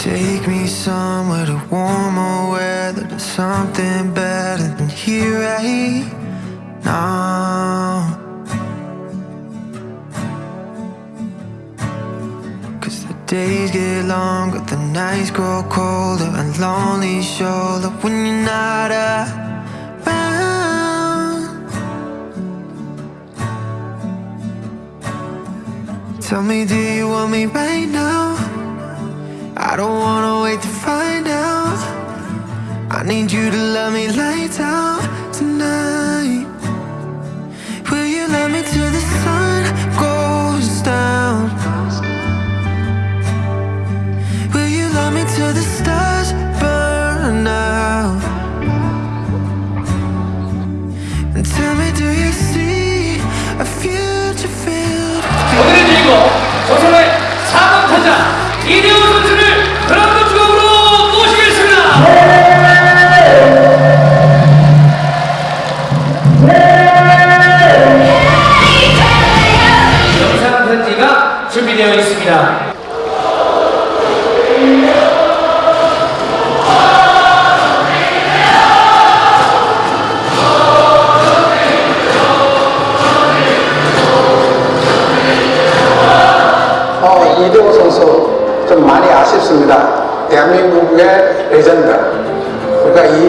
Take me somewhere to warmer weather to something better than here right now. Cause the days get longer, the nights grow colder, and lonely shoulder when you're not around. Tell me, do you want me right now? I don't wanna wait to find out. I need you to love me lights out tonight. Will you love me till the sun goes down? Will you love me till the stars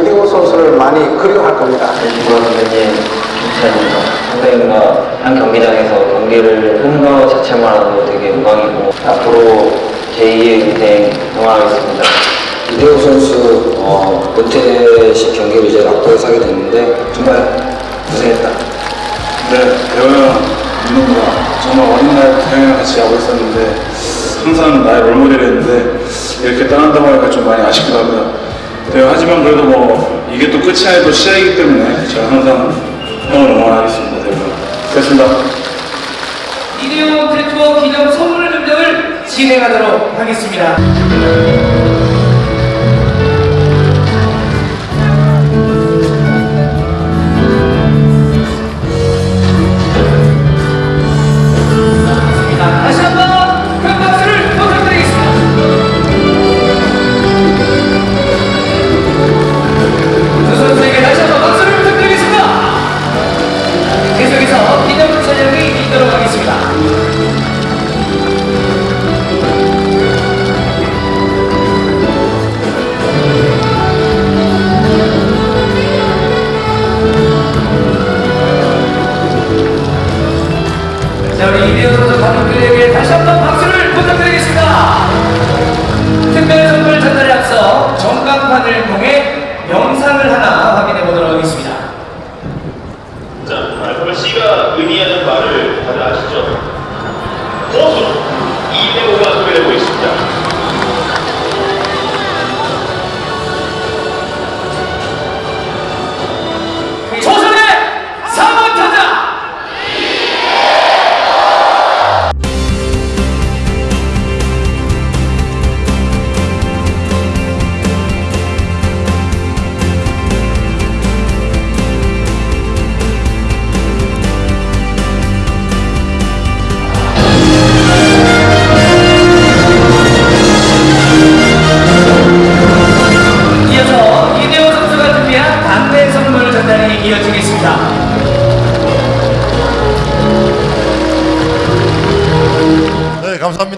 이대호 선수를 많이 그리워할 겁니다. 이번 선배님 칭찬입니다. 선배님과 한 경기장에서 경기를 하는 것 자체만으로도 되게 영광이고 앞으로 제2의 인생 응원하겠습니다. 이대호 선수 어, 은퇴식 경기를 이제 앞두고 하게 됐는데 정말 고생했다. 네, 대호형, 민호가 정말 어린 날부터 형이랑 같이 야구 했었는데 항상 나의 롤모델이었는데 이렇게 떠난다고 하니까 좀 많이 아쉽기도 합니다. 네, 하지만 그래도 뭐 이게 또 끝이 아니고 시작이기 때문에 제가 항상 형을 응원하겠습니다. 대호형. 됐습니다. 이대호 태투어 기념 선물 증정을 진행하도록 하겠습니다.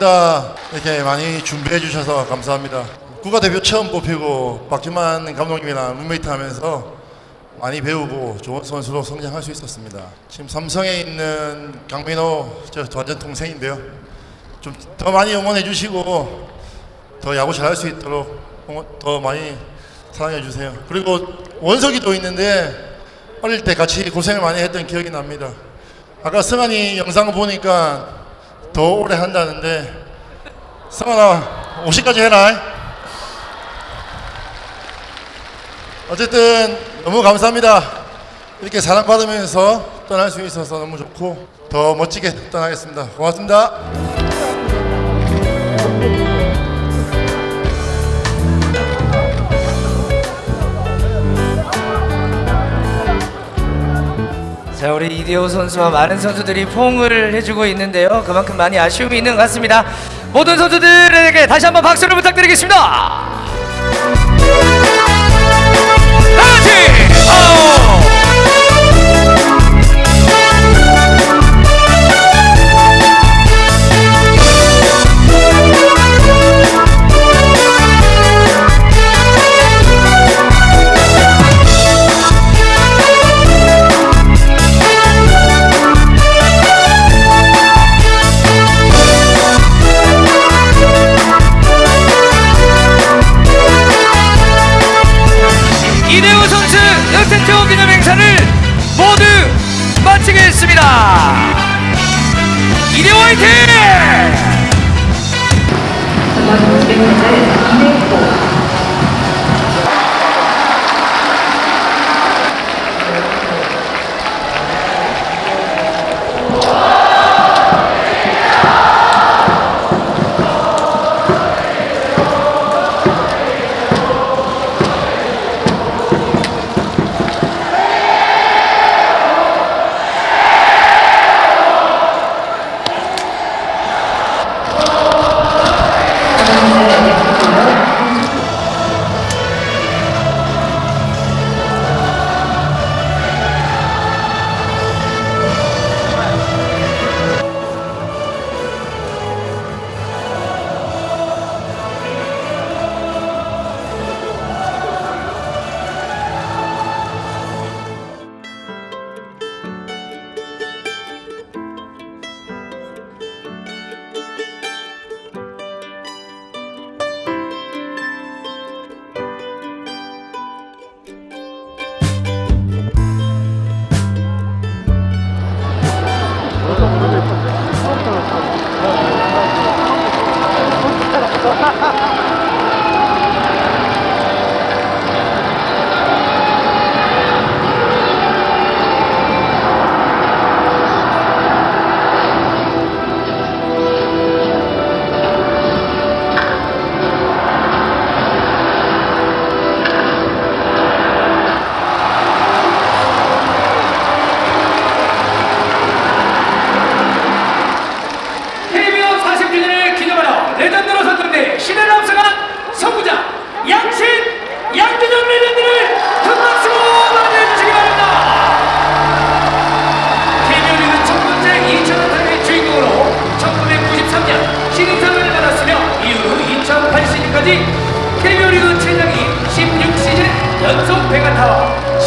감사합니다. 이렇게 많이 준비해 주셔서 감사합니다. 국가대표 처음 뽑히고 박지만 감독님이랑 룸메이트 하면서 많이 배우고 좋은 선수로 성장할 수 있었습니다. 지금 삼성에 있는 강민호 저 완전 동생인데요. 좀 더 많이 응원해 주시고 더 야구 잘할 수 있도록 더 많이 사랑해 주세요. 그리고 원석이도 있는데 어릴 때 같이 고생을 많이 했던 기억이 납니다. 아까 승환이 영상 보니까 더 오래 한다는데 승환아 50까지 해라. 어쨌든 너무 감사합니다. 이렇게 사랑받으면서 떠날 수 있어서 너무 좋고 더 멋지게 떠나겠습니다. 고맙습니다. 자 우리 이대호 선수와 많은 선수들이 포옹을 해주고 있는데요. 그만큼 많이 아쉬움이 있는 것 같습니다. 모든 선수들에게 다시 한번 박수를 부탁드리겠습니다. 다같이 마치겠습니다. 이대호 화이팅!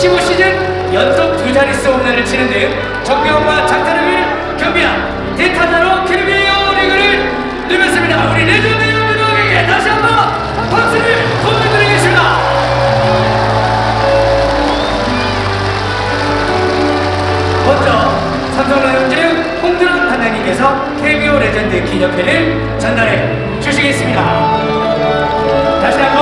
15시즌 연속 두 자릿수 홈런을 치는 등 정교함과 장타력을 겸비한 대타자로 KBO 리그를 누볐습니다. 우리 레전드 양준혁에게 다시 한번 박수를 보내드리겠습니다. 먼저 삼성 라이온즈 홍준학 단장님께서 KBO 레전드 기념패를 전달해 주시겠습니다. 다시 한번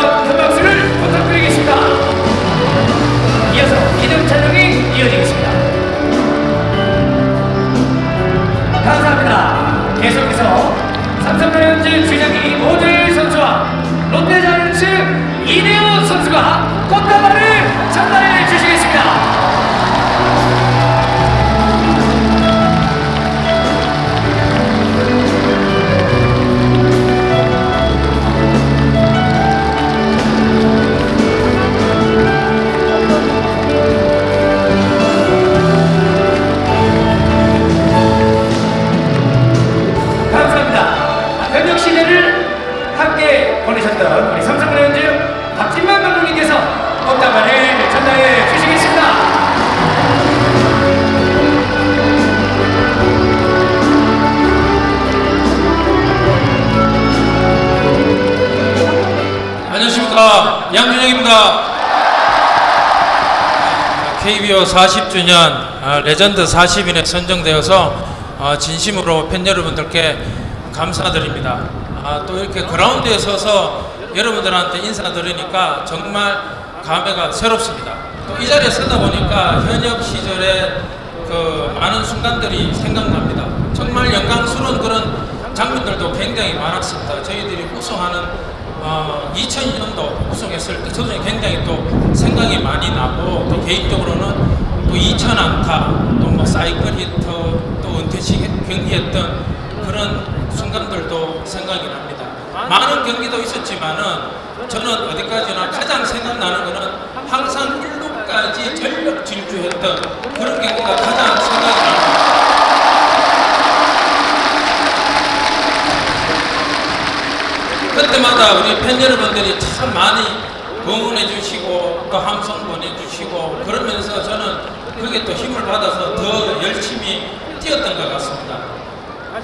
안녕하십니까 양준영입니다. KBO 40주년 아, 레전드 40인에 선정되어서 어, 진심으로 팬 여러분들께 감사드립니다. 아, 또 이렇게 그라운드에 서서 여러분들한테 인사드리니까 정말 감회가 새롭습니다. 또 이 자리에 서다 보니까 현역 시절의 그 많은 순간들이 생각납니다. 정말 영광스러운 그런 장면들도 굉장히 많았습니다. 저희들이 우승하는 어, 2002년도 우승했을 때 저도 굉장히 또 생각이 많이 나고 또 개인적으로는 또 2,000 안타 또 뭐 사이클 히터 또 은퇴식 경기했던 그런 순간들도 생각이 납니다. 많은 경기도 있었지만은 저는 어디까지나 가장 생각나는 것은 항상 1루까지 전력 질주했던 그런 경기가 가장 생각이 납니다. 그 때마다 우리 팬 여러분들이 참 많이 응원해 주시고 또 함성 보내주시고 그러면서 저는 그게 또 힘을 받아서 더 열심히 뛰었던 것 같습니다.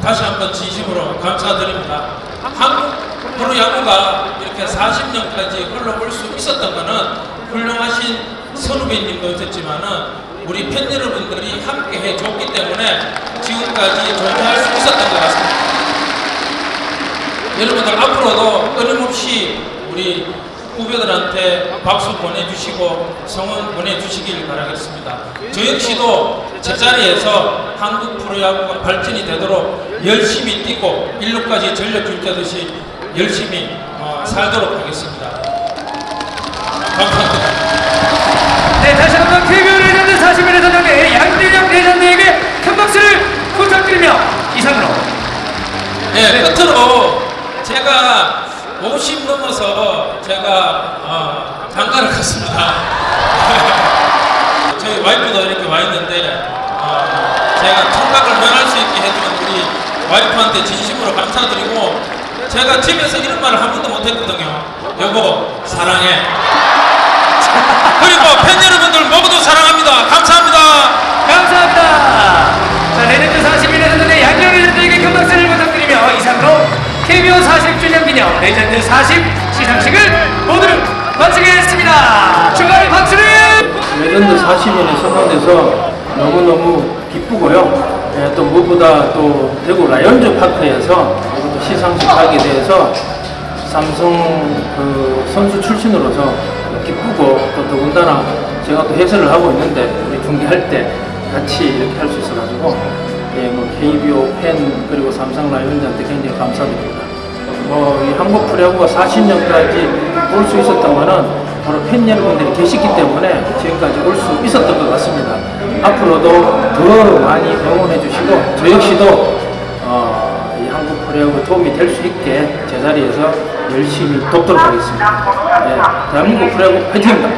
다시 한번 진심으로 감사드립니다. 한국 프로야구가 이렇게 40년까지 흘러올 수 있었던 것은 훌륭하신 선후배님도 있었지만은 우리 팬 여러분들이 함께 해줬기 때문에 지금까지 존재할 수 있었던 것 같습니다. 여러분들 앞으로도 끊임없이 우리 후배들한테 박수 보내주시고 성원 보내주시길 바라겠습니다. 저 역시도 제자리에서 한국 프로야구가 발전이 되도록 열심히 뛰고 일루까지 전력 줄자듯이 열심히 어, 살도록 하겠습니다. 감사합니다. 네, 다시 한번 KBO 레전드 40일의 선정대 양대장 레전드에게 큰 박수를 부탁드리며 이상으로 네, 끝으로 제가 50 넘어서 제가 어, 장가를 갔습니다. 저희 와이프도 이렇게 와 있는데 어, 제가 청각을 면할 수 있게 해준 우리 와이프한테 진심으로 감사드리고 제가 집에서 이런 말을 한 번도 못했거든요. 여보 사랑해. 그리고 팬 여러분들 모두 레전드 40 시상식을 모두 마치겠습니다. 축하의 박수를! 레전드 40인에 선정돼서 너무너무 기쁘고요. 예, 또 무엇보다 또 대구 라이온즈 파크에서 또 시상식 하게 돼서 삼성 그 선수 출신으로서 기쁘고 또 더군다나 제가 또 해설을 하고 있는데 우리 중계할 때 같이 이렇게 할 수 있어가지고 예, 뭐 KBO 팬 그리고 삼성 라이온즈한테 굉장히 감사드립니다. 뭐이 한국 프로야구가 40년까지 올수 거는 바로 팬 여러분들이 계시기 때문에 지금까지 올 수 있었던 것 같습니다. 앞으로도 더 많이 응원해 주시고 저 역시도 어, 이 한국 프로야구 도움이 될 수 있게 제자리에서 열심히 돕도록 하겠습니다. 예, 대한민국 프로야구 파이팅입니다.